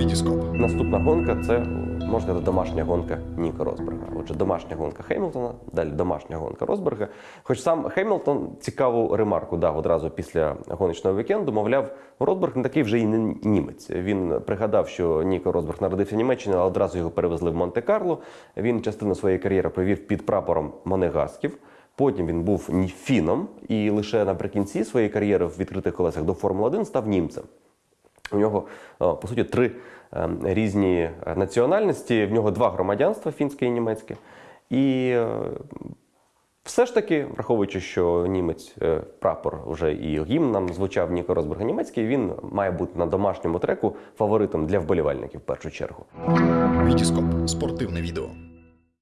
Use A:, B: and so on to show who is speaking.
A: Вітіскоп.
B: Наступна гонка це можна сказати, домашня гонка Ніка Росберга. Отже, домашня гонка Хемілтона, далі домашня гонка Росберга. Хоч сам Хемілтон цікаву ремарку дав одразу після гоночного вікенду. Мовляв, Росберг не такий вже і не німець. Він пригадав, що Ніко Росберг народився в Німеччині, але одразу його перевезли в Монте-Карло. Він частину своєї кар'єри провів під прапором Монегасків. Потім він був фіном, і лише наприкінці своєї кар'єри в відкритих колесах до Формули 1 став німцем. У нього е, по суті три е, різні національності. В нього два громадянства фінське і німецьке. І е, все ж таки, враховуючи, що німець прапор вже і гімн нам звучав Ніко Росберга німецький, він має бути на домашньому треку фаворитом для вболівальників в першу чергу.
A: Вітіскоп. Спортивне відео.